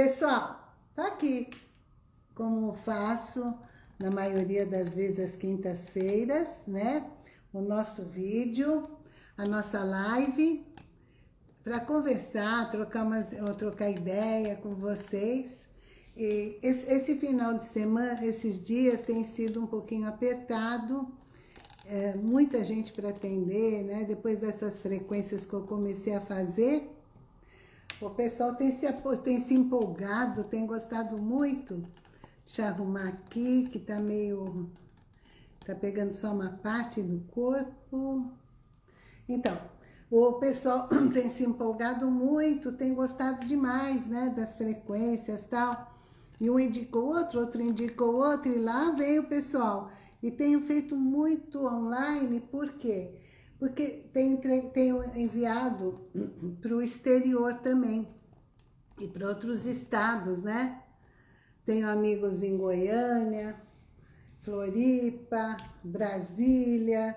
Pessoal, tá aqui como faço na maioria das vezes às quintas-feiras, né? O nosso vídeo, a nossa live, para conversar, trocar, umas, trocar ideia com vocês. E esse, esse, final de semana, esses dias, tem sido um pouquinho apertado, é, muita gente para atender, né? Depois dessas frequências que eu comecei a fazer, o pessoal tem se, tem se empolgado, tem gostado muito. Deixa eu arrumar aqui, que tá meio... Tá pegando só uma parte do corpo. Então, o pessoal tem se empolgado muito, tem gostado demais, né, das frequências e tal. E um indicou outro, outro indicou outro, e lá veio o pessoal. E tenho feito muito online, por quê? Porque tenho, tenho enviado para o exterior também. E para outros estados, né? Tenho amigos em Goiânia, Floripa, Brasília,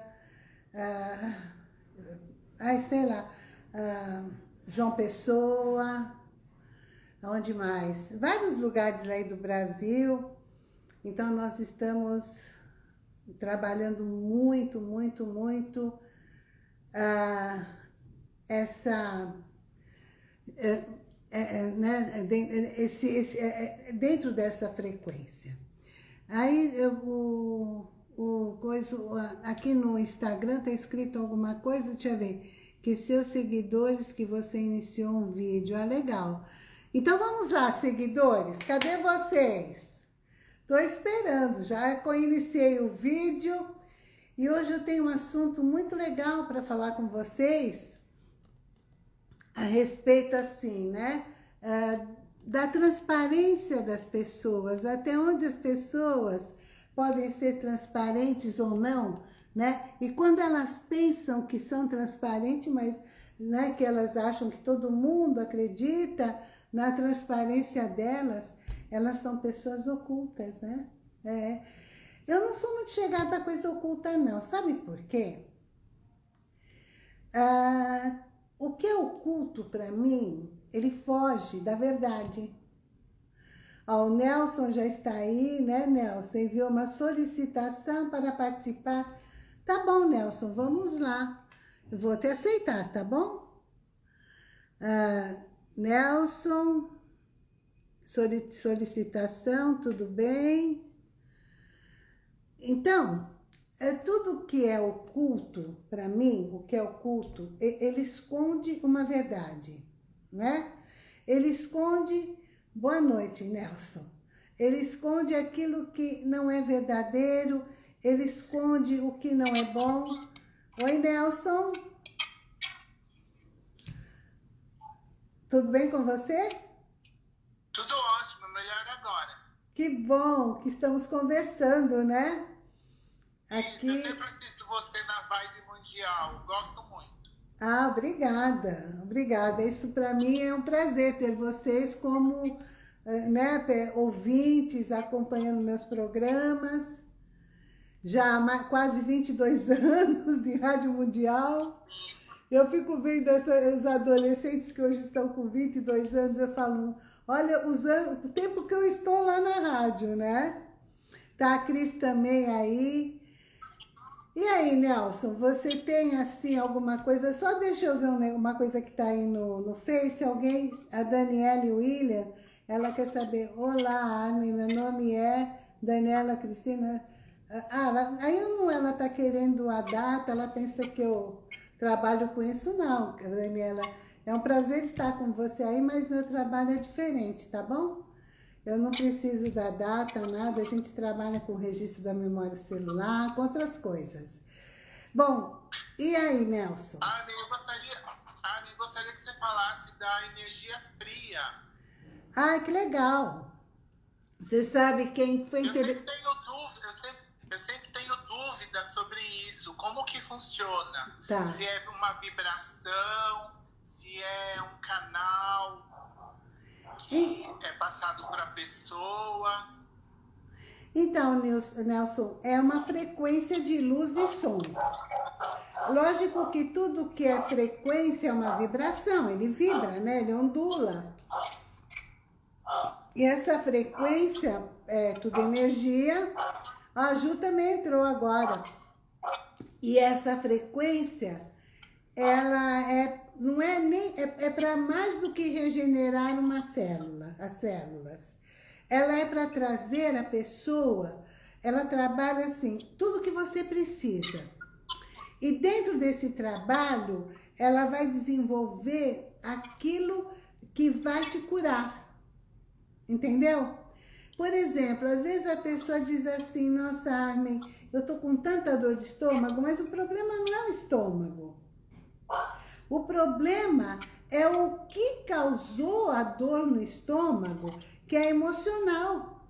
ah, ai, sei lá, ah, João Pessoa, onde mais? Vários lugares aí do Brasil. Então, nós estamos trabalhando muito, muito, muito ah, essa... É, é, né, esse, esse, é, dentro dessa frequência. Aí, eu, o, o coisa, aqui no Instagram está escrito alguma coisa, deixa eu ver, que seus seguidores, que você iniciou um vídeo, ah, legal. Então vamos lá, seguidores, cadê vocês? Estou esperando, já iniciei o vídeo e hoje eu tenho um assunto muito legal para falar com vocês a respeito assim, né? Uh, da transparência das pessoas, até onde as pessoas podem ser transparentes ou não, né? E quando elas pensam que são transparentes, mas né, que elas acham que todo mundo acredita na transparência delas, elas são pessoas ocultas, né? É. Eu não sou muito chegada a coisa oculta, não. Sabe por quê? Ah, o que é oculto para mim, ele foge da verdade. Ó, o Nelson já está aí, né, Nelson? Enviou uma solicitação para participar. Tá bom, Nelson, vamos lá. Eu vou te aceitar, tá bom? Ah, Nelson, solicitação, tudo bem? Então, é tudo que é oculto, para mim, o que é oculto, ele esconde uma verdade, né? Ele esconde Boa noite, Nelson. Ele esconde aquilo que não é verdadeiro, ele esconde o que não é bom. Oi, Nelson. Tudo bem com você? Tudo ótimo, melhor agora. Que bom que estamos conversando, né? Aqui... Isso, eu sempre assisto você na Vibe Mundial, gosto muito. Ah, obrigada, obrigada. Isso para mim é um prazer ter vocês como eh, né, ouvintes, acompanhando meus programas. Já há quase 22 anos de Rádio Mundial. Eu fico vendo esses adolescentes que hoje estão com 22 anos, eu falo, olha, os o tempo que eu estou lá na rádio, né? Tá a Cris também aí, e aí, Nelson, você tem, assim, alguma coisa? Só deixa eu ver uma coisa que está aí no, no Face. Alguém, a Daniela William, ela quer saber, Olá, Armin, meu nome é Daniela Cristina. Ah, aí não, ela está querendo a data, ela pensa que eu trabalho com isso. Não, Daniela, é um prazer estar com você aí, mas meu trabalho é diferente, tá bom? Eu não preciso da data, nada, a gente trabalha com o registro da memória celular, com outras coisas. Bom, e aí, Nelson? Armin, eu gostaria, Armin, gostaria que você falasse da energia fria. Ah, que legal. Você sabe quem foi... Eu sempre tenho isso, como que funciona. Tá. Se é uma vibração, se é um canal que é passado para a pessoa. Então, Nelson, é uma frequência de luz e som. Lógico que tudo que é frequência é uma vibração, ele vibra, né? Ele ondula. E essa frequência, é tudo energia. A Ju também entrou agora. E essa frequência, ela é, não é nem, é, é para mais do que regenerar uma célula, as células. Ela é para trazer a pessoa, ela trabalha assim, tudo que você precisa. E dentro desse trabalho, ela vai desenvolver aquilo que vai te curar. Entendeu? Por exemplo, às vezes a pessoa diz assim, nossa, Armin, eu tô com tanta dor de estômago, mas o problema não é o estômago. O problema é o que causou a dor no estômago, que é emocional.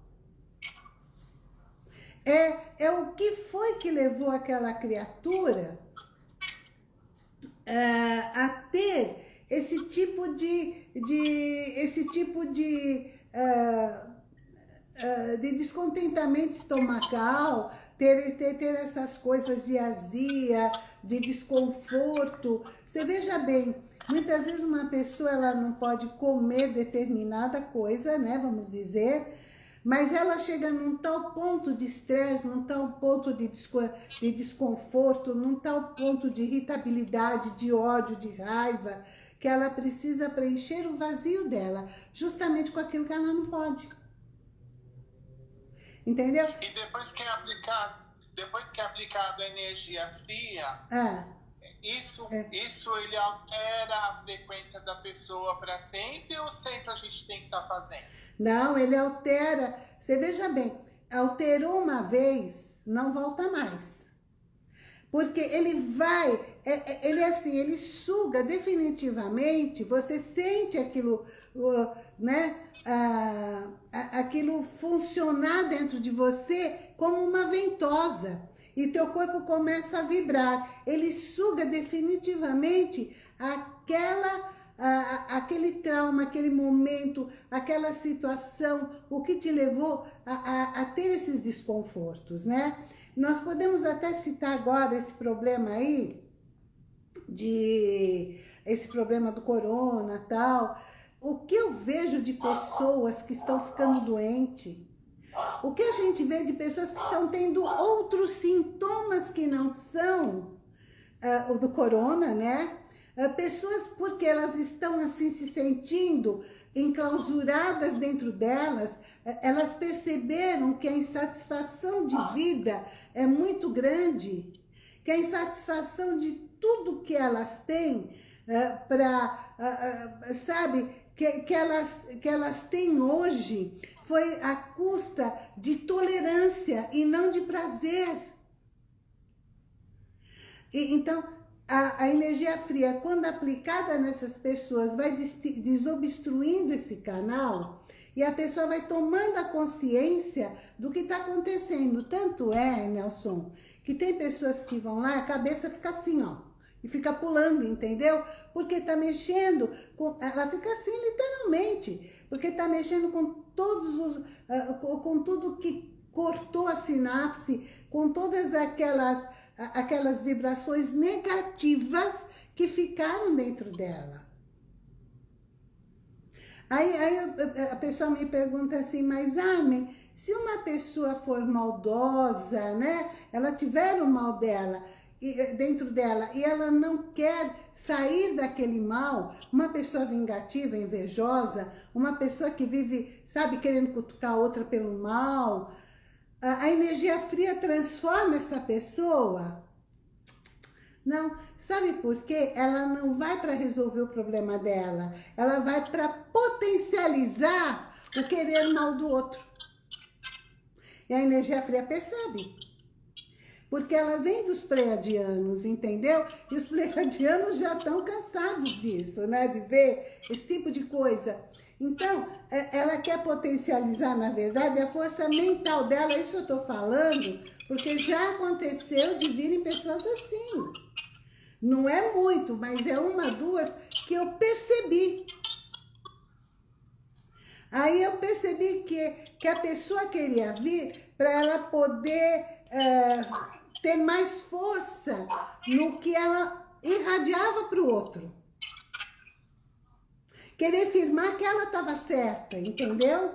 É, é o que foi que levou aquela criatura uh, a ter esse tipo de, de esse tipo de, uh, de descontentamento estomacal, ter, ter, ter essas coisas de azia, de desconforto. Você veja bem, muitas vezes uma pessoa ela não pode comer determinada coisa, né, vamos dizer, mas ela chega num tal ponto de estresse, num tal ponto de, de desconforto, num tal ponto de irritabilidade, de ódio, de raiva, que ela precisa preencher o vazio dela, justamente com aquilo que ela não pode. Entendeu? E depois que é aplicado, depois que é aplicado a energia fria, é. isso, é. isso ele altera a frequência da pessoa para sempre ou sempre a gente tem que estar tá fazendo? Não, ele altera. Você veja bem, alterou uma vez, não volta mais. Porque ele vai, é, é, ele é assim, ele suga definitivamente, você sente aquilo, né, aquilo funcionar dentro de você como uma ventosa. E teu corpo começa a vibrar. Ele suga definitivamente aquela aquele trauma, aquele momento, aquela situação, o que te levou a, a, a, ter esses desconfortos, né? Nós podemos até citar agora esse problema aí, de esse problema do corona tal. O que eu vejo de pessoas que estão ficando doentes, o que a gente vê de pessoas que estão tendo outros sintomas que não são uh, o do corona, né? Ah, pessoas porque elas estão assim se sentindo enclausuradas dentro delas, eh, elas perceberam que a insatisfação de vida é muito grande, que a insatisfação de tudo que elas têm uh, para, uh, uh, sabe, que, que, elas, que elas têm hoje foi a custa de tolerância e não de prazer. E, então, a, a, energia fria, quando aplicada nessas pessoas, vai des, desobstruindo esse canal e a pessoa vai tomando a consciência do que está acontecendo. Tanto é, Nelson, que tem pessoas que vão lá, a cabeça fica assim, ó, e fica pulando, entendeu? Porque está mexendo, com, ela fica assim literalmente, porque está mexendo com todos os, uh, com, tudo que cortou a sinapse, com todas aquelas aquelas vibrações negativas que ficaram dentro dela. Aí, aí a pessoa me pergunta assim, mas Armin, se uma pessoa for maldosa, né? Ela tiver o mal dela, dentro dela, e ela não quer sair daquele mal, uma pessoa vingativa, invejosa, uma pessoa que vive, sabe, querendo cutucar outra pelo mal, a, energia fria transforma essa pessoa? Não, sabe por quê? Ela não vai para resolver o problema dela, ela vai para potencializar o querer mal do outro. E a energia fria percebe. Porque ela vem dos pleiadianos, entendeu? E os pleiadianos já estão cansados disso, né? De ver esse tipo de coisa. Então, é, ela quer potencializar, na verdade, a força mental dela. Isso eu estou falando, porque já aconteceu de virem pessoas assim. Não é muito, mas é uma, duas que eu percebi. Aí eu percebi que, que a pessoa queria vir para ela poder é, ter mais força no que ela irradiava para o outro querer afirmar que ela estava certa, entendeu?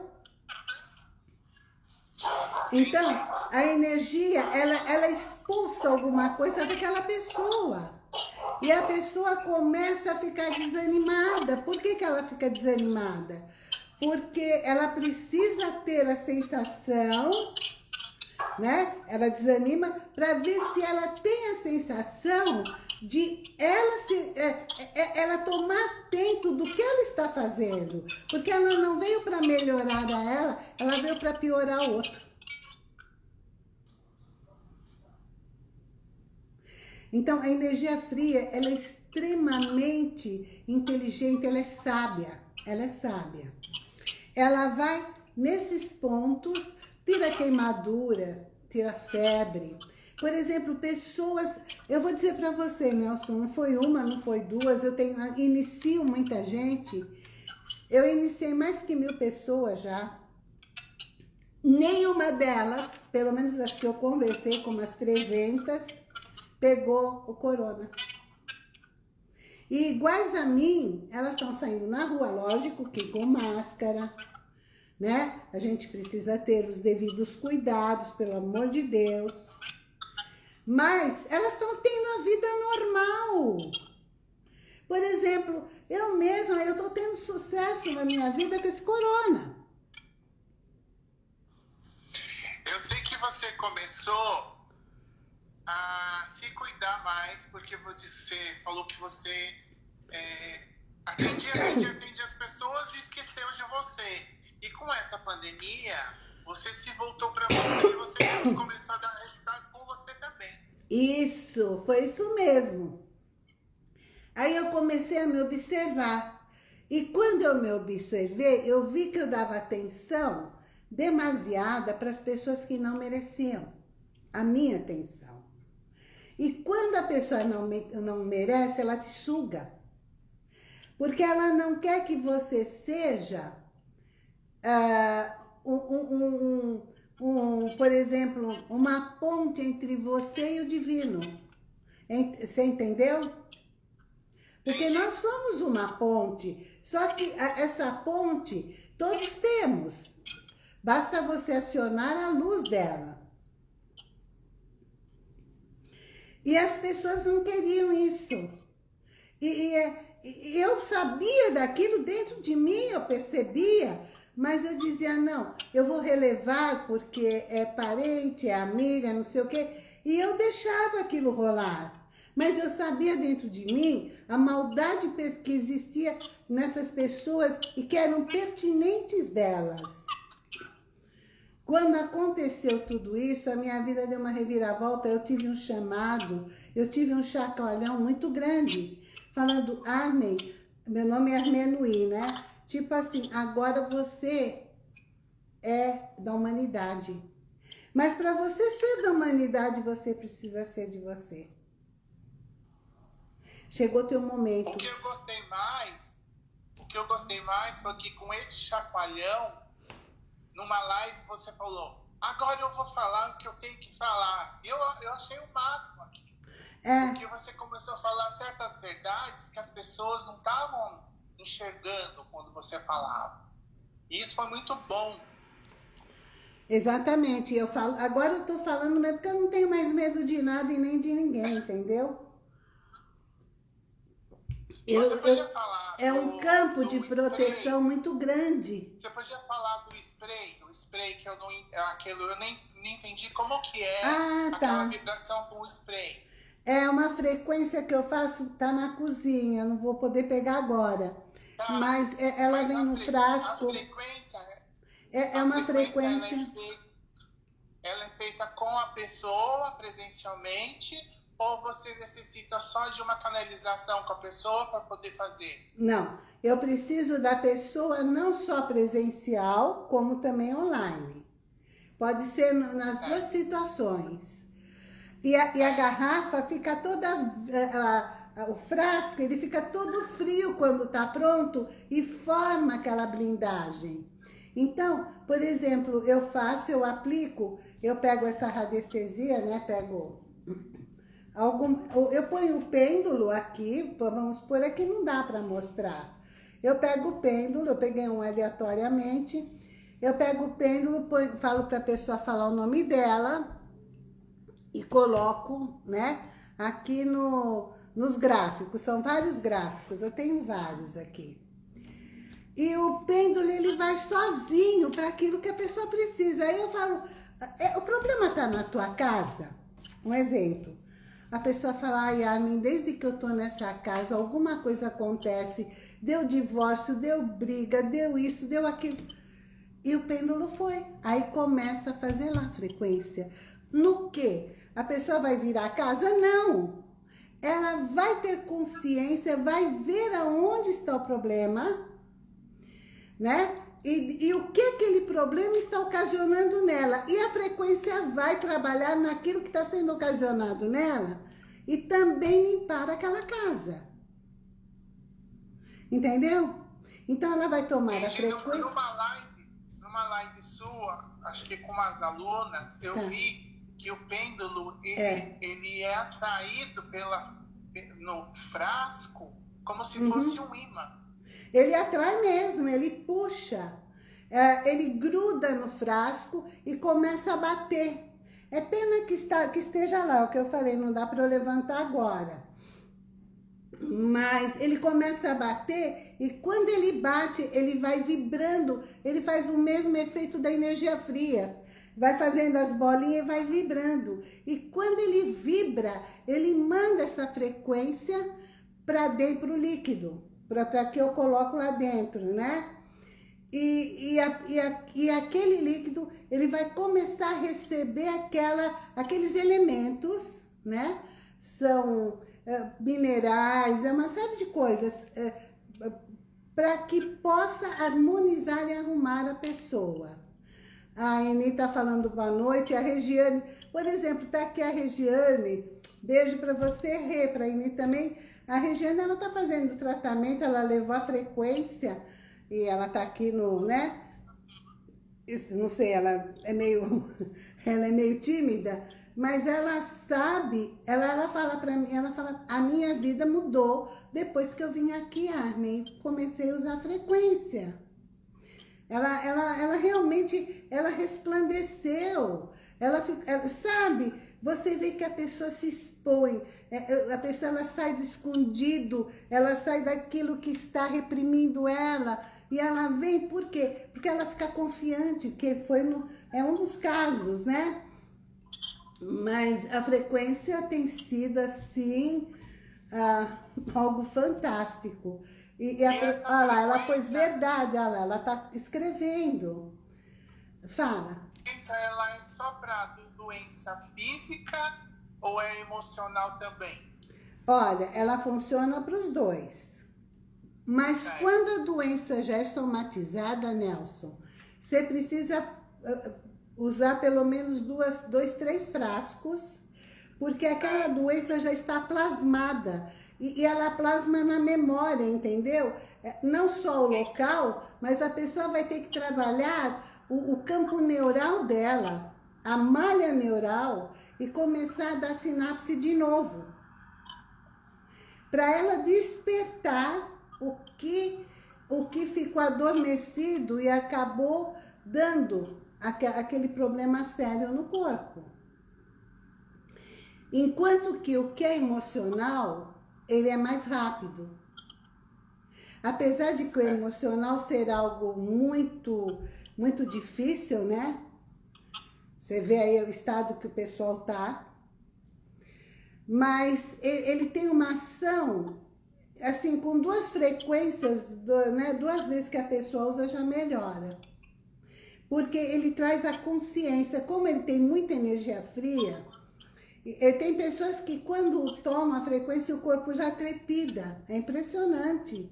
Então, a energia, ela, ela expulsa alguma coisa daquela pessoa. E a pessoa começa a ficar desanimada. Por que, que ela fica desanimada? Porque ela precisa ter a sensação, né? Ela desanima para ver se ela tem a sensação de ela, se, é, é, ela tomar atento do que ela está fazendo. Porque ela não veio para melhorar a ela, ela veio para piorar o outro. Então, a energia fria, ela é extremamente inteligente, ela é sábia, ela é sábia. Ela vai nesses pontos, tira queimadura, tira febre. Por exemplo, pessoas, eu vou dizer para você, Nelson, não foi uma, não foi duas, eu tenho, inicio muita gente, eu iniciei mais que mil pessoas já, nenhuma delas, pelo menos as que eu conversei com umas 300, pegou o corona. E iguais a mim, elas estão saindo na rua, lógico que com máscara, né? A gente precisa ter os devidos cuidados, pelo amor de Deus. Mas elas estão tendo a vida normal. Por exemplo, eu mesma, eu estou tendo sucesso na minha vida com esse corona. Eu sei que você começou a se cuidar mais, porque você falou que você é, atendia, atendia, atendia as pessoas e esqueceu de você. E com essa pandemia, você se voltou para você e você começou a dar resultado com você também. Isso, foi isso mesmo. Aí eu comecei a me observar. E quando eu me observei, eu vi que eu dava atenção demasiada para as pessoas que não mereciam a minha atenção. E quando a pessoa não, não merece, ela te suga. Porque ela não quer que você seja, uh, um, um, um, por exemplo, uma ponte entre você e o divino. Você entendeu? Porque nós somos uma ponte, só que essa ponte todos temos. Basta você acionar a luz dela. E as pessoas não queriam isso. E, e, é, e, eu sabia daquilo dentro de mim, eu percebia, mas eu dizia, não, eu vou relevar porque é parente, é amiga, não sei o quê. E eu deixava aquilo rolar. Mas eu sabia dentro de mim a maldade que existia nessas pessoas e que eram pertinentes delas. Quando aconteceu tudo isso, a minha vida deu uma reviravolta, eu tive um chamado, eu tive um chacoalhão muito grande, falando, Armin, meu nome é Armenuí, né? Tipo assim, agora você é da humanidade. Mas para você ser da humanidade, você precisa ser de você. Chegou teu momento. O que eu gostei mais, o que eu gostei mais foi que com esse chacoalhão, numa live você falou, agora eu vou falar o que eu tenho que falar. Eu, eu achei o máximo aqui. É. Porque você começou a falar certas verdades que as pessoas não estavam enxergando quando você falava. E isso foi muito bom. Exatamente. Eu falo, agora eu tô falando mesmo porque eu não tenho mais medo de nada e nem de ninguém, entendeu? Eu, eu, é um campo de proteção muito grande. Você podia falar do spray, o spray que eu não aquilo eu nem, nem entendi como que é ah, tá. aquela vibração com o spray. É uma frequência que eu faço, tá na cozinha, não vou poder pegar agora. Mas é, ela Mas vem no frasco. Frequência é, é uma frequência. frequência... Ela, é feita, ela é feita com a pessoa presencialmente ou você necessita só de uma canalização com a pessoa para poder fazer? Não, eu preciso da pessoa não só presencial, como também online. Pode ser nas é. duas situações. E a, e a garrafa fica toda... A, a, o frasco, ele fica todo frio quando está pronto e forma aquela blindagem. Então, por exemplo, eu faço, eu aplico, eu pego essa radiestesia, né? Pego Algum, eu ponho o pêndulo aqui, vamos por aqui, não dá para mostrar. Eu pego o pêndulo, eu peguei um aleatoriamente, eu pego o pêndulo, falo para a pessoa falar o nome dela e coloco, né, aqui no, nos gráficos. São vários gráficos, eu tenho vários aqui. E o pêndulo, ele vai sozinho para aquilo que a pessoa precisa. Aí eu falo, é, o problema está na tua casa? Um exemplo. A pessoa fala, ai Armin, desde que eu tô nessa casa, alguma coisa acontece, deu divórcio, deu briga, deu isso, deu aquilo. E o pêndulo foi. Aí começa a fazer lá a frequência. No que? A pessoa vai virar a casa? Não. Ela vai ter consciência, vai ver aonde está o problema, né? E, e, o que aquele problema está ocasionando nela. E a frequência vai trabalhar naquilo que está sendo ocasionado nela e também limpar aquela casa. Entendeu? Então ela vai tomar a frequência... Numa live, numa live sua, acho que com as alunas, eu tá. vi que o pêndulo, ele é, ele é atraído pela, no frasco como se uhum. fosse um imã. Ele atrai mesmo, ele puxa, é, ele gruda no frasco e começa a bater. É pena que, está, que esteja lá, o que eu falei, não dá para eu levantar agora. Mas ele começa a bater e quando ele bate, ele vai vibrando, ele faz o mesmo efeito da energia fria. Vai fazendo as bolinhas e vai vibrando. E quando ele vibra, ele manda essa frequência para dentro do líquido para que eu coloco lá dentro, né? E, e, a, e, a, e aquele líquido, ele vai começar a receber aquela, aqueles elementos, né? São é, minerais, é uma série de coisas, é, para que possa harmonizar e arrumar a pessoa. A Eni está falando boa noite, a Regiane, por exemplo, está aqui a Regiane, beijo para você, Rê, para a Eni também, a Regiane, ela tá fazendo tratamento, ela levou a frequência e ela tá aqui no, né? Não sei, ela é meio, ela é meio tímida, mas ela sabe, ela, ela fala para mim, ela fala, a minha vida mudou depois que eu vim aqui, Armin, comecei a usar frequência. Ela, ela, ela realmente, ela resplandeceu. Ela, ela sabe, você vê que a pessoa se expõe, é, é, a pessoa ela sai do escondido, ela sai daquilo que está reprimindo ela, e ela vem, por quê? Porque ela fica confiante, que foi no, é um dos casos, né? Mas a frequência tem sido, assim, ah, algo fantástico. E, e a, olha lá, ela pôs verdade, olha lá, ela está escrevendo. Fala. Ela é só para doença física ou é emocional também? Olha, ela funciona para os dois. Mas certo. quando a doença já é somatizada, Nelson, você precisa uh, usar pelo menos duas, dois, três frascos, porque aquela doença já está plasmada. E, e ela plasma na memória, entendeu? É, não só o local, mas a pessoa vai ter que trabalhar o, o campo neural dela a malha neural e começar a dar sinapse de novo. Para ela despertar o que, o que ficou adormecido e acabou dando aquele problema sério no corpo. Enquanto que o que é emocional, ele é mais rápido. Apesar de que o emocional ser algo muito, muito difícil, né? Você vê aí o estado que o pessoal tá. Mas ele tem uma ação, assim, com duas frequências, né, duas vezes que a pessoa usa, já melhora. Porque ele traz a consciência, como ele tem muita energia fria, tem pessoas que quando tomam a frequência o corpo já trepida, é impressionante.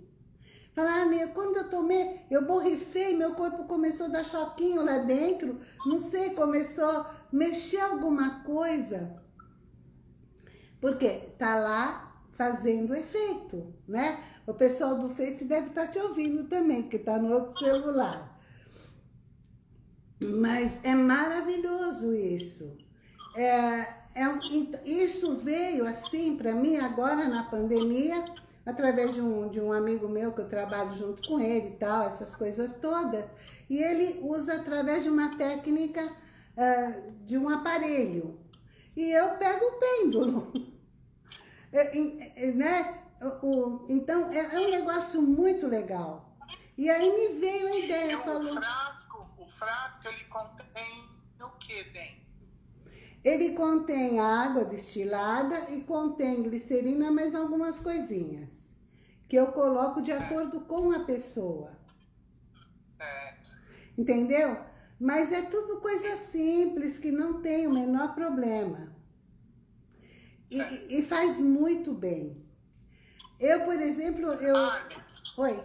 Falar, ah, meu, quando eu tomei, eu borrifei, meu corpo começou a dar choquinho lá dentro, não sei, começou a mexer alguma coisa. Porque tá lá fazendo efeito, né? O pessoal do Face deve estar tá te ouvindo também, que tá no outro celular. Mas é maravilhoso isso. É, é, isso veio assim para mim agora na pandemia, através de um, de um amigo meu que eu trabalho junto com ele e tal, essas coisas todas. E ele usa através de uma técnica uh, de um aparelho. E eu pego o pêndulo. é, é, né? o, então, é, é, um negócio muito legal. E aí me veio a ideia, falou... O frasco, o frasco, ele contém o que dentro? Ele contém água destilada e contém glicerina, mais algumas coisinhas. Que eu coloco de acordo com a pessoa. É. Entendeu? Mas é tudo coisa simples, que não tem o menor problema. E, e faz muito bem. Eu, por exemplo, eu... Oi.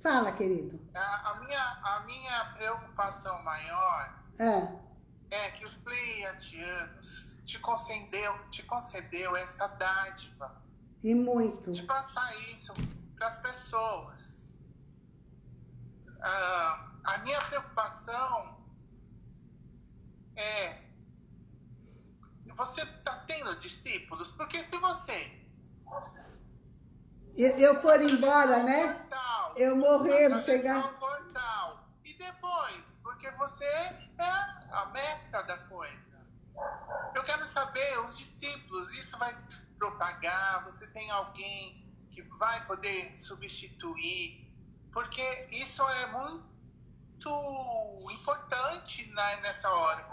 Fala, querido. A, a, minha, a minha preocupação maior é, é que os pleiadianos te concedeu, te concedeu essa dádiva. E muito. De passar isso para as pessoas. Ah, a minha preocupação é você está tendo discípulos? Porque se você eu for embora, né? Eu morrer, chegar... Portal. E depois, porque você é a mestra da coisa. Eu quero saber, os discípulos, isso vai propagar? Você tem alguém que vai poder substituir? Porque isso é muito importante nessa hora.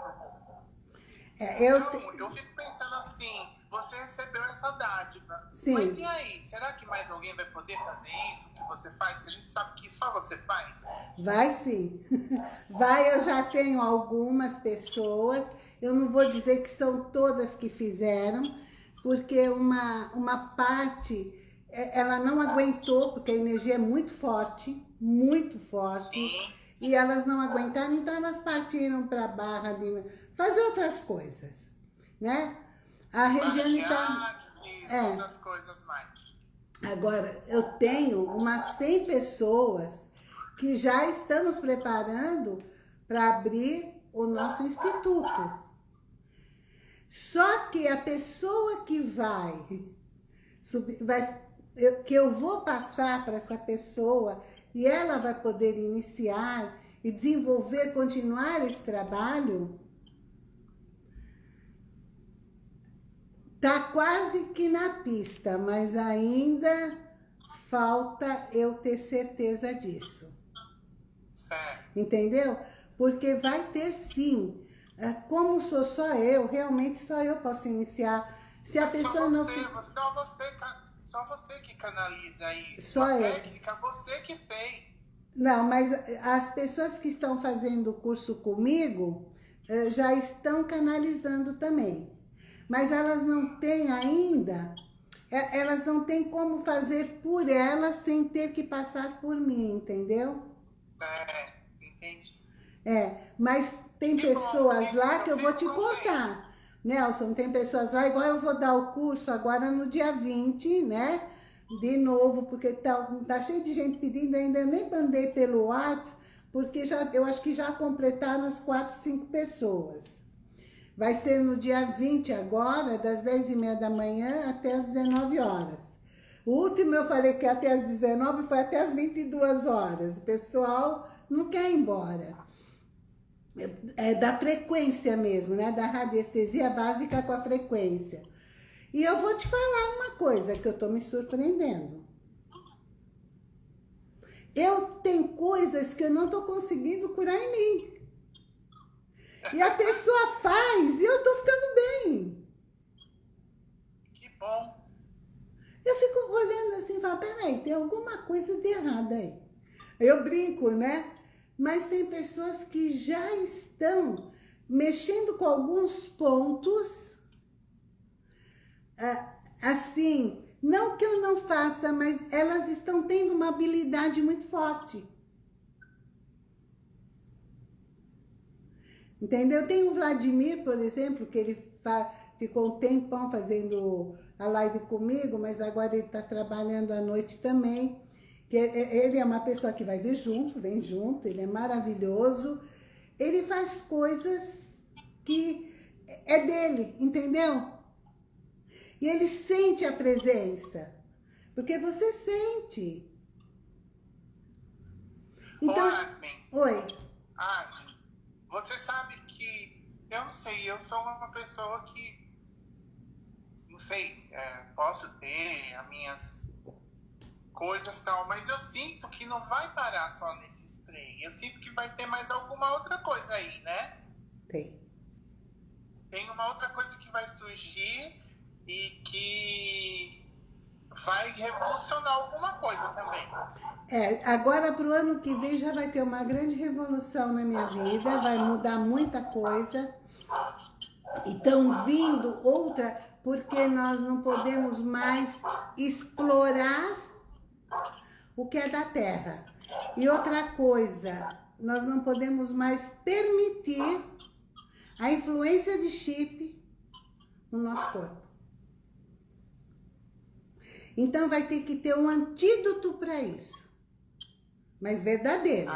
É, eu... Então, eu fico pensando assim, você recebeu essa dádiva. Sim. Mas e aí? Será que mais alguém vai poder fazer isso que você faz? Que a gente sabe que só você faz? Vai sim. Vai, eu já tenho algumas pessoas. Eu não vou dizer que são todas que fizeram, porque uma, uma parte, é, ela não aguentou, porque a energia é muito forte, muito forte. Sim. E elas não aguentaram, então elas partiram para a barra de fazer outras coisas, né? A Regiane está... É. Outras coisas mais. Agora, eu tenho umas 100 pessoas que já estamos preparando para abrir o nosso instituto. Só que a pessoa que vai, vai que eu vou passar para essa pessoa e ela vai poder iniciar e desenvolver, continuar esse trabalho, Tá quase que na pista, mas ainda falta eu ter certeza disso. Certo. Entendeu? Porque vai ter sim. É, como sou só eu, realmente só eu posso iniciar. Se a pessoa você, não... Só você, só você que canaliza isso. Só a eu. técnica, você que fez. Não, mas as pessoas que estão fazendo o curso comigo eh, já estão canalizando também mas elas não têm ainda, é, elas não têm como fazer por elas sem ter que passar por mim, entendeu? É, entendi. É, mas tem que pessoas bom, lá que eu vou te contar. Nelson, tem pessoas lá, igual eu vou dar o curso agora no dia 20, né? De novo, porque tá, tá cheio de gente pedindo, ainda nem mandei pelo WhatsApp, porque já, eu acho que já completaram as 4, 5 pessoas. Vai ser no dia 20 agora, das 10h30 da manhã até as 19 horas. O último eu falei que até as 19 foi até as 22 horas. O pessoal não quer ir embora. É, é da frequência mesmo, né? Da radiestesia básica com a frequência. E eu vou te falar uma coisa que eu tô me surpreendendo. Eu tenho coisas que eu não tô conseguindo curar em mim. E a pessoa faz e eu tô ficando bem. Que bom. Eu fico olhando assim e falo, peraí, tem alguma coisa de errado aí. Eu brinco, né? Mas tem pessoas que já estão mexendo com alguns pontos, ah, assim, não que eu não faça, mas elas estão tendo uma habilidade muito forte. Entendeu? Tem o Vladimir, por exemplo, que ele ficou um tempão fazendo a live comigo, mas agora ele está trabalhando à noite também. Que ele é uma pessoa que vai vir junto, vem junto, ele é maravilhoso. Ele faz coisas que é dele, entendeu? E ele sente a presença. Porque você sente. Então, oi. Admin, você sabe que, eu não sei, eu sou uma pessoa que, não sei, é, posso ter as minhas coisas tal, mas eu sinto que não vai parar só nesse spray. Eu sinto que vai ter mais alguma outra coisa aí, né? Tem. Tem uma outra coisa que vai surgir e que vai revolucionar alguma coisa também. É, agora para o ano que vem já vai ter uma grande revolução na minha vida, vai mudar muita coisa. E estão vindo outra, porque nós não podemos mais explorar o que é da terra. E outra coisa, nós não podemos mais permitir a influência de chip no nosso corpo. Então vai ter que ter um antídoto para isso. Mas verdadeiro.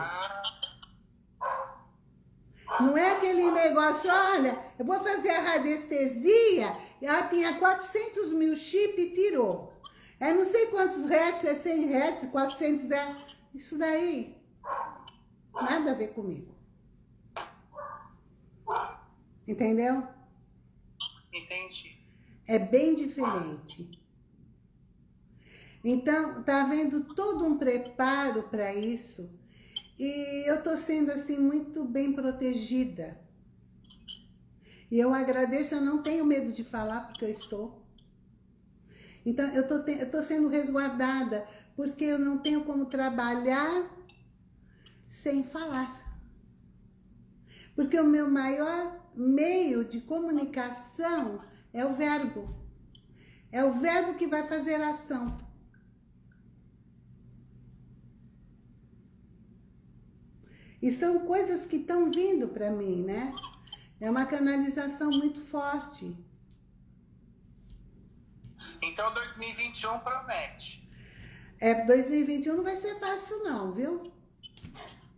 Não é aquele negócio, olha, eu vou fazer a radiestesia, ela tinha 400 mil chip e tirou. É não sei quantos hertz, é 100 hertz, 400 hertz. Isso daí, nada a ver comigo. Entendeu? Entendi. É bem diferente. Então, tá havendo todo um preparo para isso. E eu tô sendo, assim, muito bem protegida. E eu agradeço, eu não tenho medo de falar, porque eu estou. Então, eu tô, eu tô sendo resguardada, porque eu não tenho como trabalhar sem falar. Porque o meu maior meio de comunicação é o verbo. É o verbo que vai fazer ação. E são coisas que estão vindo para mim, né? É uma canalização muito forte. Então 2021 promete. É, 2021 não vai ser fácil não, viu?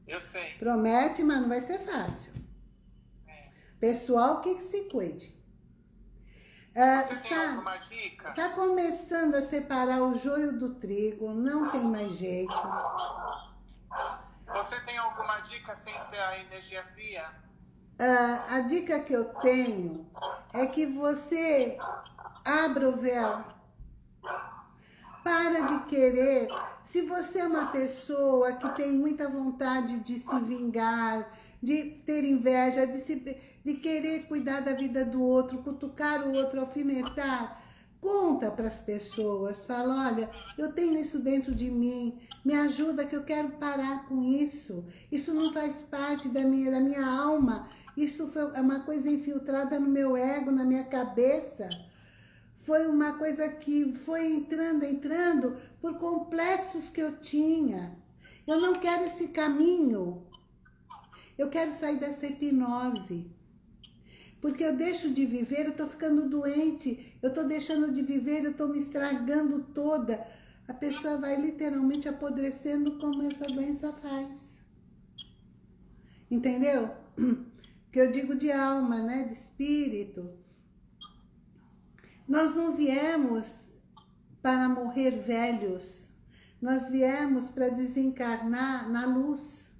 Eu sei. Promete, mas não vai ser fácil. É. Pessoal, que, que se cuide. Uh, Você tem alguma dica? Tá começando a separar o joio do trigo, não tem mais jeito. Você tem alguma dica sem ser a energia fria? Uh, a dica que eu tenho é que você abra o véu. Para de querer. Se você é uma pessoa que tem muita vontade de se vingar, de ter inveja, de, se, de querer cuidar da vida do outro, cutucar o outro, alfinetar, Conta para as pessoas, fala, olha, eu tenho isso dentro de mim, me ajuda que eu quero parar com isso. Isso não faz parte da minha, da minha alma, isso foi é uma coisa infiltrada no meu ego, na minha cabeça. Foi uma coisa que foi entrando, entrando por complexos que eu tinha. Eu não quero esse caminho. Eu quero sair dessa hipnose. Porque eu deixo de viver, eu estou ficando doente, eu estou deixando de viver, eu estou me estragando toda. A pessoa vai literalmente apodrecendo como essa doença faz. Entendeu? Que eu digo de alma, né? De espírito. Nós não viemos para morrer velhos. Nós viemos para desencarnar na luz.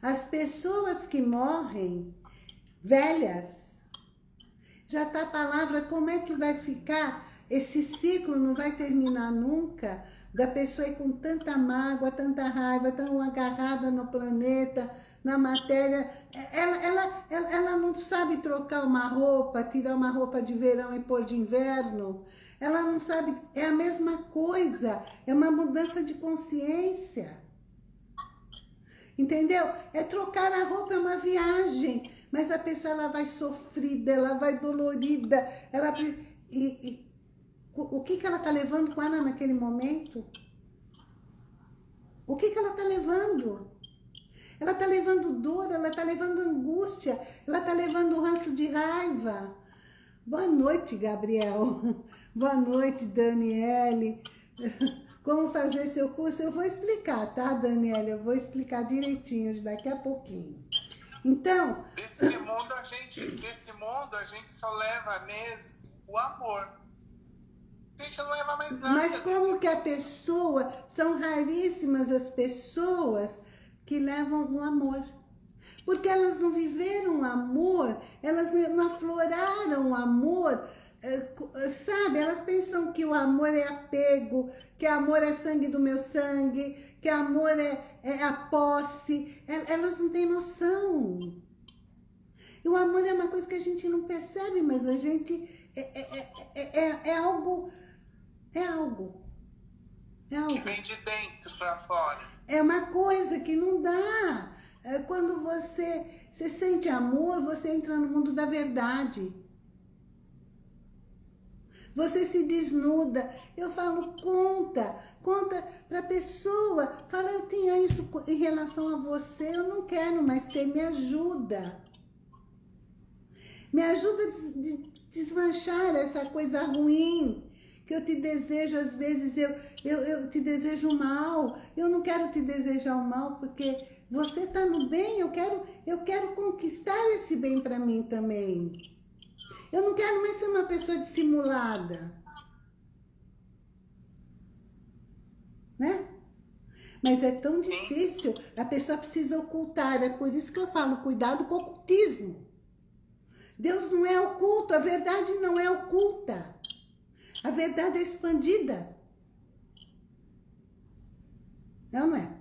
As pessoas que morrem velhas. Já está a palavra, como é que vai ficar? Esse ciclo não vai terminar nunca da pessoa ir com tanta mágoa, tanta raiva, tão agarrada no planeta, na matéria. Ela, ela, ela, ela não sabe trocar uma roupa, tirar uma roupa de verão e pôr de inverno. Ela não sabe, é a mesma coisa, é uma mudança de consciência. Entendeu? É trocar a roupa, é uma viagem. Mas a pessoa ela vai sofrida, ela vai dolorida. Ela, e, e o que, que ela está levando com ela naquele momento? O que, que ela está levando? Ela está levando dor, ela está levando angústia, ela está levando ranço de raiva. Boa noite, Gabriel. Boa noite, Daniele. Como fazer seu curso? Eu vou explicar, tá, Daniela? Eu vou explicar direitinho daqui a pouquinho. Então... Desse mundo, a gente, desse mundo, a gente só leva mesmo o amor. Gente, não leva mais nada. Mas como que a pessoa, são raríssimas as pessoas que levam o amor. Porque elas não viveram o amor, elas não afloraram o amor, eh, sabe? Elas pensam que o amor é apego, que amor é sangue do meu sangue, que amor é, é a posse. Elas não têm noção. E o amor é uma coisa que a gente não percebe, mas a gente... É, é, é, é algo... É algo. É algo. Que vem de dentro para fora. É uma coisa que não dá. Quando você, você sente amor, você entra no mundo da verdade. Você se desnuda. Eu falo, conta. Conta para a pessoa. Fala, eu tinha isso em relação a você. Eu não quero mais ter. Me ajuda. Me ajuda a desmanchar essa coisa ruim que eu te desejo, às vezes eu, eu, eu te desejo mal. Eu não quero te desejar o mal porque você está no bem. Eu quero, eu quero conquistar esse bem para mim também. Eu não quero mais ser uma pessoa dissimulada. Né? Mas é tão difícil, a pessoa precisa ocultar. É por isso que eu falo, cuidado com o ocultismo. Deus não é oculto, a verdade não é oculta. A verdade é expandida. Não, não é?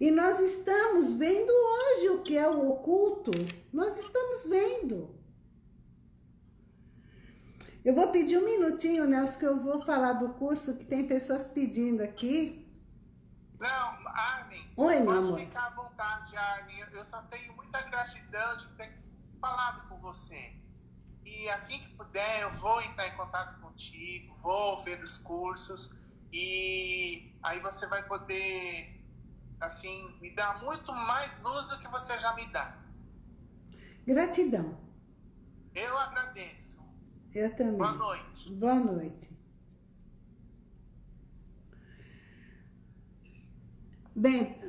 E nós estamos vendo hoje o que é o oculto. Nós estamos vendo. Eu vou pedir um minutinho, Nelson, que eu vou falar do curso que tem pessoas pedindo aqui. Não, Armin. Oi, meu amor. ficar à vontade, Armin. Eu só tenho muita gratidão de ter falado com você. E assim que puder, eu vou entrar em contato contigo, vou ver os cursos e aí você vai poder assim, me dá muito mais luz do que você já me dá. Gratidão. Eu agradeço. Eu também. Boa noite. Boa noite. Bem,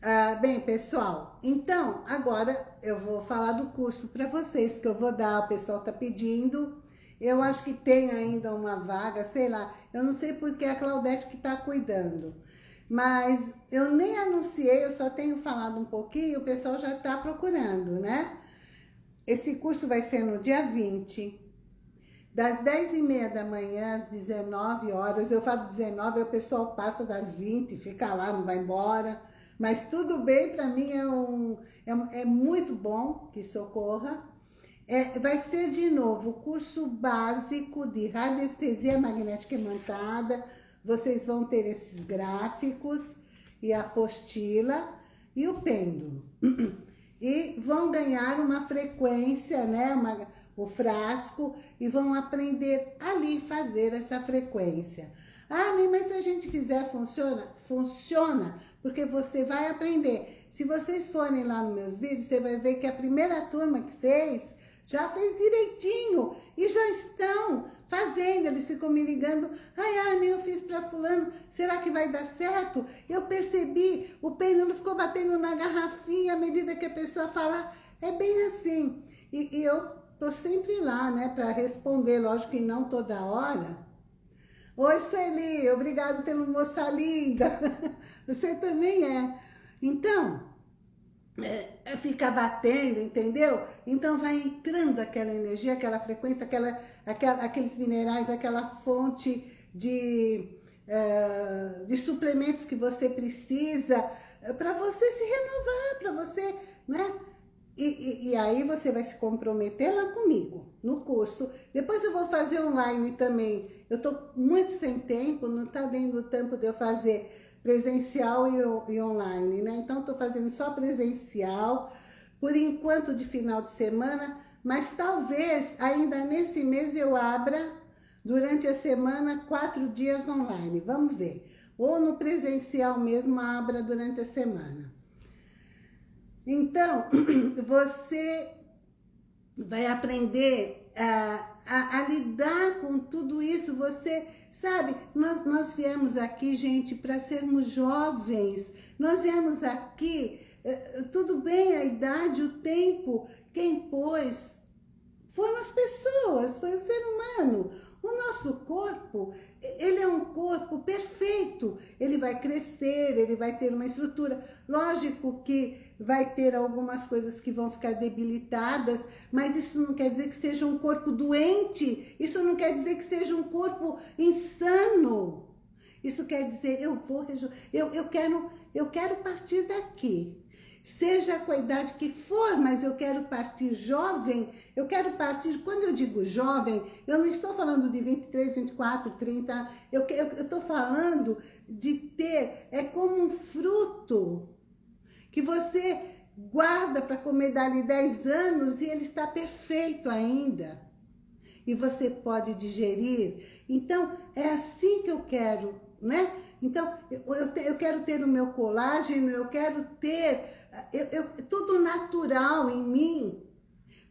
ah, bem, pessoal, então, agora eu vou falar do curso para vocês que eu vou dar, o pessoal tá pedindo. Eu acho que tem ainda uma vaga, sei lá. Eu não sei porque a Claudete que está cuidando. Mas eu nem anunciei, eu só tenho falado um pouquinho, o pessoal já está procurando, né? Esse curso vai ser no dia 20, das 10 e meia da manhã às 19 horas. Eu falo 19, o pessoal passa das 20, fica lá, não vai embora. Mas tudo bem, para mim é, um, é, é muito bom que socorra. É, vai ser de novo o curso básico de radiestesia magnética imantada. Vocês vão ter esses gráficos e a apostila e o pêndulo. E vão ganhar uma frequência, né? Uma, o frasco e vão aprender ali fazer essa frequência. Ah, mas se a gente fizer, funciona? Funciona, porque você vai aprender. Se vocês forem lá nos meus vídeos, você vai ver que a primeira turma que fez já fez direitinho e já estão fazendo. Eles ficam me ligando, ai, ai, eu fiz para fulano, será que vai dar certo? Eu percebi, o pêndulo ficou batendo na garrafinha à medida que a pessoa falar. É bem assim. E, e eu tô sempre lá, né, para responder, lógico que não toda hora. Oi, Sueli, obrigado pelo moça linda. Você também é. Então, é, é, fica batendo, entendeu? Então vai entrando aquela energia, aquela frequência, aquela, aquela, aqueles minerais, aquela fonte de, é, de suplementos que você precisa é, para você se renovar, para você, né? E, e, e, aí você vai se comprometer lá comigo, no curso. Depois eu vou fazer online também. Eu tô muito sem tempo, não tá dando tempo de eu fazer presencial e, e online, né? Então, estou fazendo só presencial, por enquanto de final de semana, mas talvez ainda nesse mês eu abra durante a semana quatro dias online, vamos ver. Ou no presencial mesmo abra durante a semana. Então, você vai aprender a, a, lidar com tudo isso, você Sabe, nós, nós viemos aqui, gente, para sermos jovens. Nós viemos aqui é, tudo bem a idade, o tempo, quem pôs foram as pessoas, foi o ser humano. O nosso corpo, ele é um corpo perfeito. Ele vai crescer, ele vai ter uma estrutura. Lógico que vai ter algumas coisas que vão ficar debilitadas, mas isso não quer dizer que seja um corpo doente. Isso não quer dizer que seja um corpo insano. Isso quer dizer, eu vou, eu, eu, quero, eu quero partir daqui seja com a idade que for, mas eu quero partir jovem, eu quero partir, quando eu digo jovem, eu não estou falando de 23, 24, 30, eu estou falando de ter, é como um fruto que você guarda para comer dali 10 anos e ele está perfeito ainda. E você pode digerir. Então, é assim que eu quero, né? Então, eu, eu, quero ter o meu colágeno, eu quero ter eu, eu, tudo natural em mim,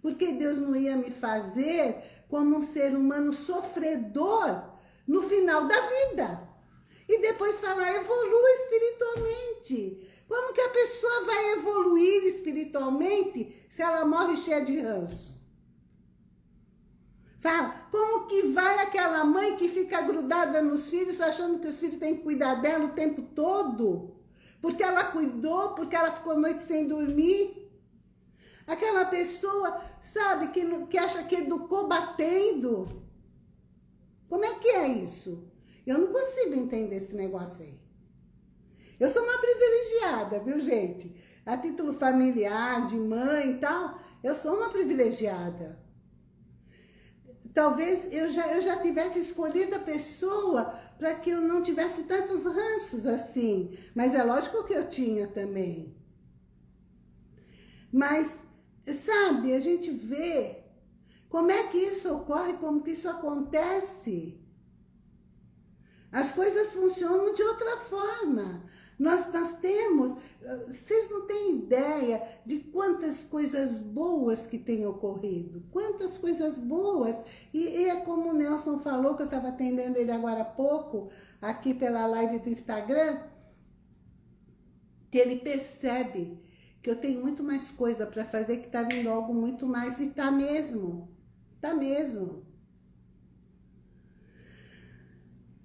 porque Deus não ia me fazer como um ser humano sofredor no final da vida. E depois falar, evolua espiritualmente. Como que a pessoa vai evoluir espiritualmente se ela morre cheia de ranço? Fala, como que vai aquela mãe que fica grudada nos filhos, achando que os filhos têm que cuidar dela o tempo todo? Porque ela cuidou, porque ela ficou noite sem dormir. Aquela pessoa, sabe, que, que acha que educou batendo. Como é que é isso? Eu não consigo entender esse negócio aí. Eu sou uma privilegiada, viu, gente? A título familiar, de mãe e tal, eu sou uma privilegiada. Talvez eu já, eu já tivesse escolhido a pessoa para que eu não tivesse tantos ranços assim. Mas é lógico que eu tinha também. Mas, sabe, a gente vê como é que isso ocorre, como que isso acontece. As coisas funcionam de outra forma. Nós, nós temos, vocês não têm ideia de quantas coisas boas que têm ocorrido, quantas coisas boas. E, e é como o Nelson falou, que eu estava atendendo ele agora há pouco, aqui pela live do Instagram, que ele percebe que eu tenho muito mais coisa para fazer, que está vindo algo muito mais, e está mesmo, está mesmo.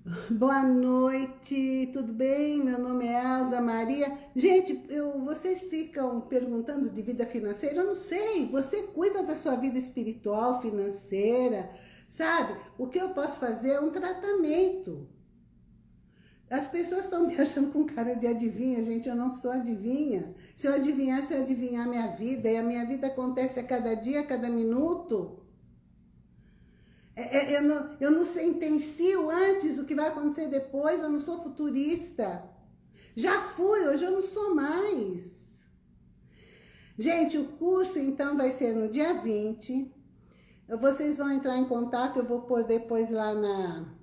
Boa noite, tudo bem? Meu nome é Elza Maria. Gente, eu, vocês ficam perguntando de vida financeira? Eu não sei, você cuida da sua vida espiritual, financeira, sabe? O que eu posso fazer é um tratamento. As pessoas estão me achando com cara de adivinha, gente, eu não sou adivinha. Se eu adivinhasse, eu adivinhar a minha vida, e a minha vida acontece a cada dia, a cada minuto. É, é, eu, não, eu não sentencio antes o que vai acontecer depois, eu não sou futurista. Já fui, hoje eu não sou mais. Gente, o curso então vai ser no dia 20. Vocês vão entrar em contato, eu vou pôr depois lá na,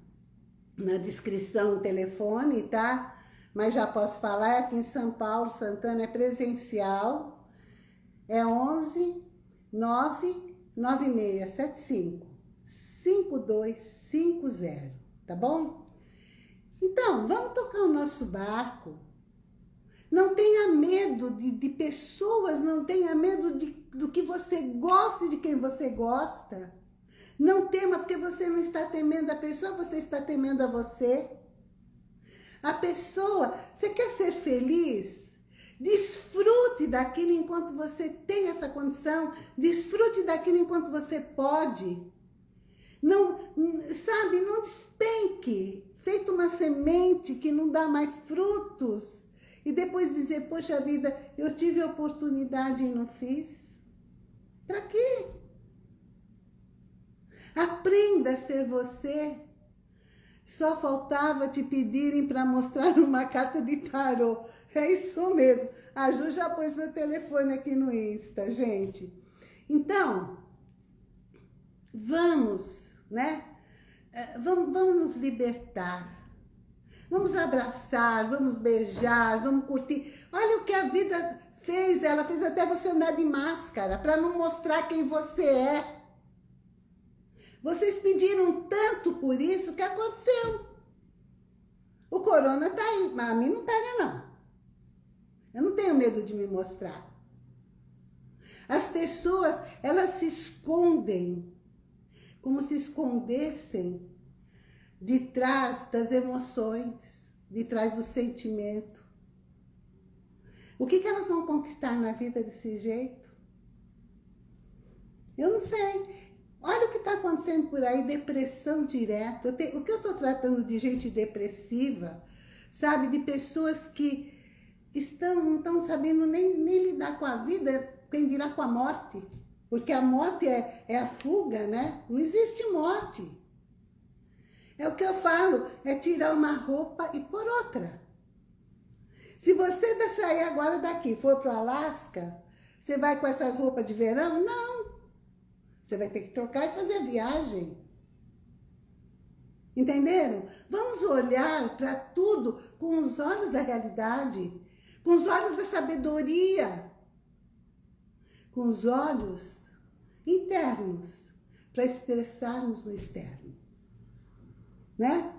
na descrição o telefone, tá? Mas já posso falar, é aqui em São Paulo, Santana, é presencial. É 11 9 9675 5250, tá bom? Então, vamos tocar o nosso barco. Não tenha medo de, de pessoas, não tenha medo de, do que você gosta e de quem você gosta. Não tema, porque você não está temendo a pessoa, você está temendo a você. A pessoa, você quer ser feliz? Desfrute daquilo enquanto você tem essa condição. Desfrute daquilo enquanto você pode. Não, sabe, não despenque, feito uma semente que não dá mais frutos. E depois dizer, poxa vida, eu tive oportunidade e não fiz. Para quê? Aprenda a ser você. Só faltava te pedirem para mostrar uma carta de tarô. É isso mesmo. A Ju já pôs meu telefone aqui no Insta, gente. Então, vamos né? É, vamos, vamos nos libertar. Vamos abraçar, vamos beijar, vamos curtir. Olha o que a vida fez, ela fez até você andar de máscara, para não mostrar quem você é. Vocês pediram tanto por isso que aconteceu. O corona tá aí, mas a mim não pega não. Eu não tenho medo de me mostrar. As pessoas, elas se escondem, como se escondessem de trás das emoções, de trás do sentimento. O que, que elas vão conquistar na vida desse jeito? Eu não sei. Olha o que está acontecendo por aí, depressão direto. O que eu estou tratando de gente depressiva, sabe? De pessoas que estão, não estão sabendo nem, nem lidar com a vida, quem dirá com a morte. Porque a morte é, é a fuga, né? Não existe morte. É o que eu falo, é tirar uma roupa e pôr outra. Se você sair agora daqui, for para o Alasca, você vai com essas roupas de verão? Não. Você vai ter que trocar e fazer a viagem. Entenderam? Vamos olhar para tudo com os olhos da realidade, com os olhos da sabedoria, com os olhos internos, para expressarmos no externo né?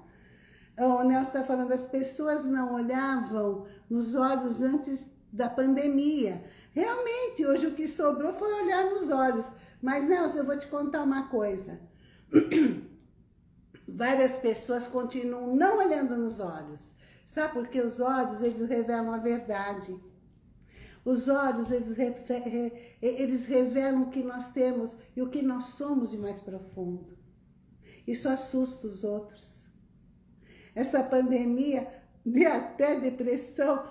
O Nelson está falando, as pessoas não olhavam nos olhos antes da pandemia. Realmente, hoje o que sobrou foi olhar nos olhos. Mas, Nelson, eu vou te contar uma coisa. Várias pessoas continuam não olhando nos olhos. Sabe por que os olhos, eles revelam a verdade. Os olhos, eles, eles revelam o que nós temos e o que nós somos de mais profundo. Isso assusta os outros. Essa pandemia dá até depressão,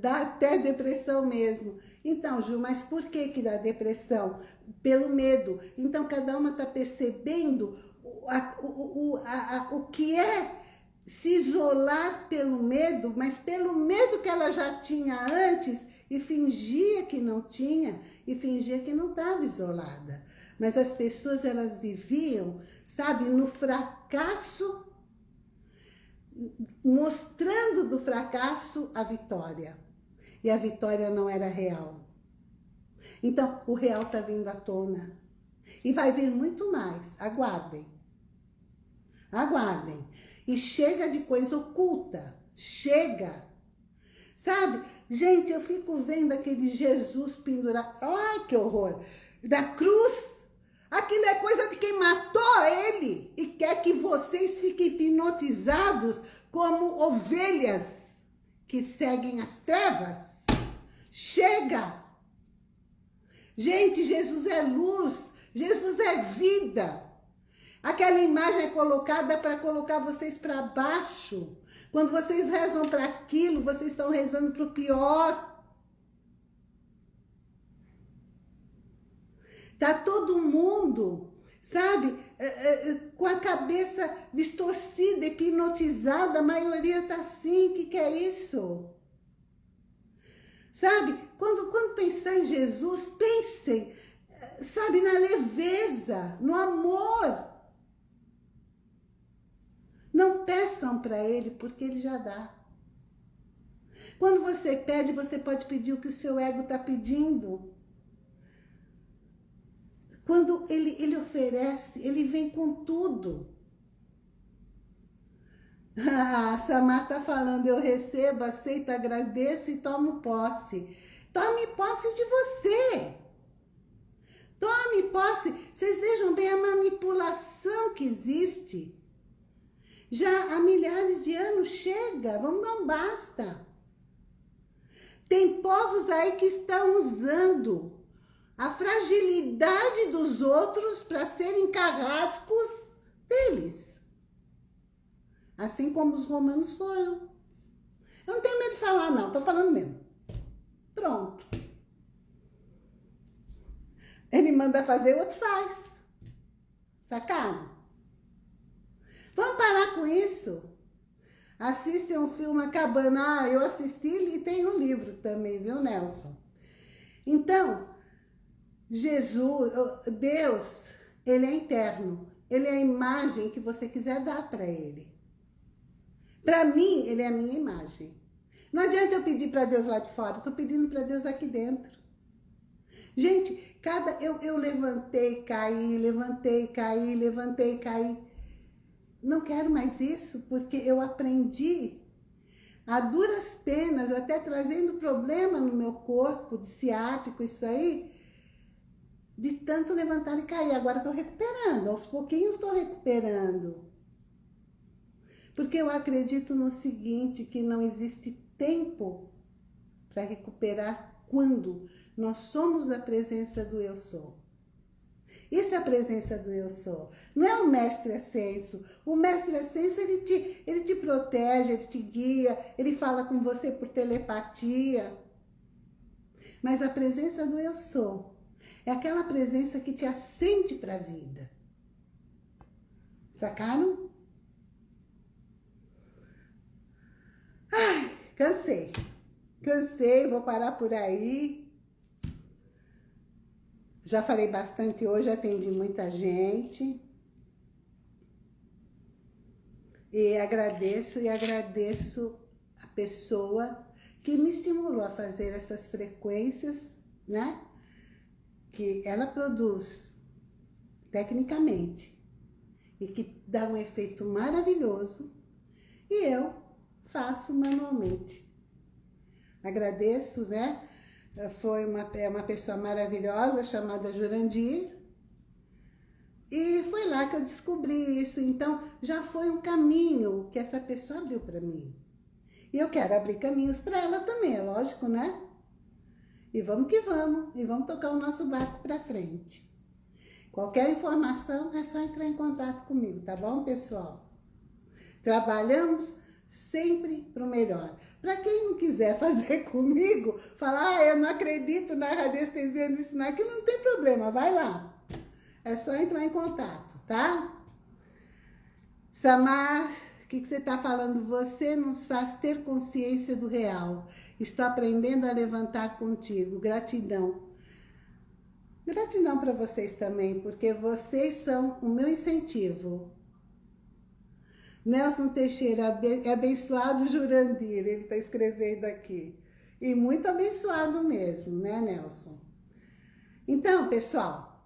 dá até depressão mesmo. Então, Ju, mas por que que dá depressão? Pelo medo. Então, cada uma está percebendo a, o, a, a, o que é se isolar pelo medo, mas pelo medo que ela já tinha antes e fingia que não tinha e fingia que não estava isolada. Mas as pessoas, elas viviam, sabe, no fracasso, mostrando do fracasso a vitória. E a vitória não era real. Então, o real está vindo à tona. E vai vir muito mais. Aguardem. Aguardem. E chega de coisa oculta. Chega. Sabe? Gente, eu fico vendo aquele Jesus pendurado. Ai, que horror. Da cruz Aquilo é coisa de quem matou ele e quer que vocês fiquem hipnotizados como ovelhas que seguem as trevas. Chega! Gente, Jesus é luz, Jesus é vida. Aquela imagem é colocada para colocar vocês para baixo. Quando vocês rezam para aquilo, vocês estão rezando para o pior. Tá todo mundo, sabe, é, é, é, com a cabeça distorcida, hipnotizada, a maioria tá assim, o que, que é isso? Sabe, quando, quando pensar em Jesus, pensem, sabe, na leveza, no amor. Não peçam para Ele, porque Ele já dá. Quando você pede, você pode pedir o que o seu ego está pedindo. Quando ele, ele oferece, ele vem com tudo. Ah, Samar está falando, eu recebo, aceito, agradeço e tomo posse. Tome posse de você. Tome posse. Vocês vejam bem a manipulação que existe. Já há milhares de anos chega, vamos não basta. Tem povos aí que estão usando a fragilidade dos outros para serem carrascos deles. Assim como os romanos foram. Eu não tenho medo de falar, não. Estou falando mesmo. Pronto. Ele manda fazer, o outro faz. Sacaram? Vamos parar com isso. Assistem um filme acabando. Ah, eu assisti e tem um livro também, viu, Nelson? Então, Jesus, Deus, ele é interno. Ele é a imagem que você quiser dar para ele. Para mim, ele é a minha imagem. Não adianta eu pedir para Deus lá de fora, tô pedindo para Deus aqui dentro. Gente, cada eu, eu levantei, caí, levantei, caí, levantei, caí. Não quero mais isso, porque eu aprendi a duras penas, até trazendo problema no meu corpo, de ciático, isso aí, de tanto levantar e cair. Agora estou recuperando, aos pouquinhos estou recuperando. Porque eu acredito no seguinte, que não existe tempo para recuperar quando nós somos a presença do Eu Sou. Isso é a presença do eu sou. Não é o mestre ascenso. O mestre ascenso, ele te, ele te protege, ele te guia, ele fala com você por telepatia. Mas a presença do eu sou é aquela presença que te assente para a vida. Sacaram? Ai, cansei. Cansei, vou parar por aí. Já falei bastante hoje, atendi muita gente. E agradeço, e agradeço a pessoa que me estimulou a fazer essas frequências, né? Que ela produz tecnicamente e que dá um efeito maravilhoso e eu faço manualmente. Agradeço, né? Foi uma, é uma pessoa maravilhosa chamada Jurandir. E foi lá que eu descobri isso. Então, já foi um caminho que essa pessoa abriu para mim. E eu quero abrir caminhos para ela também, é lógico, né? E vamos que vamos. E vamos tocar o nosso barco para frente. Qualquer informação é só entrar em contato comigo, tá bom, pessoal? Trabalhamos sempre para o melhor. Para quem não quiser fazer comigo, falar, ah, eu não acredito na radiestesia, nisso, naquilo, não tem problema, vai lá. É só entrar em contato, tá? Samar, o que, que você está falando? Você nos faz ter consciência do real. Estou aprendendo a levantar contigo. Gratidão. Gratidão para vocês também, porque vocês são o meu incentivo. Nelson Teixeira, abençoado Jurandir, ele está escrevendo aqui. E muito abençoado mesmo, né, Nelson? Então, pessoal,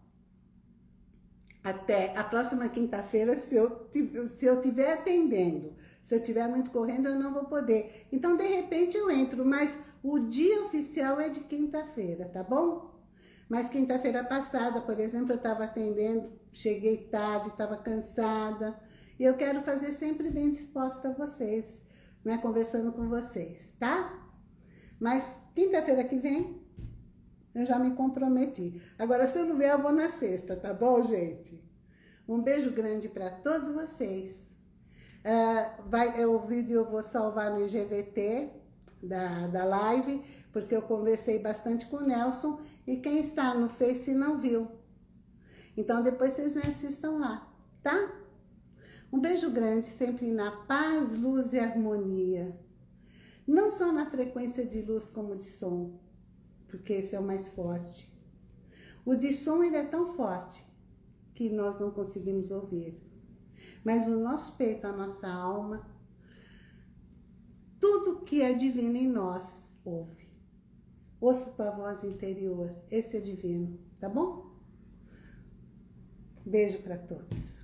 até a próxima quinta-feira, se eu se eu estiver atendendo, se eu estiver muito correndo, eu não vou poder. Então, de repente, eu entro, mas o dia oficial é de quinta-feira, tá bom? Mas quinta-feira passada, por exemplo, eu estava atendendo, cheguei tarde, estava cansada, e eu quero fazer sempre bem disposta a vocês, né? Conversando com vocês, tá? Mas quinta-feira que vem, eu já me comprometi. Agora, se eu não vier, eu vou na sexta, tá bom, gente? Um beijo grande para todos vocês. Uh, vai, é, o vídeo eu vou salvar no IGVT da, da live, porque eu conversei bastante com o Nelson e quem está no Face não viu. Então, depois vocês me assistam lá, tá? Um beijo grande, sempre na paz, luz e harmonia. Não só na frequência de luz como de som, porque esse é o mais forte. O de som ele é tão forte que nós não conseguimos ouvir. Mas o nosso peito, a nossa alma, tudo que é divino em nós, ouve. Ouça tua voz interior, esse é divino, tá bom? Beijo para todos.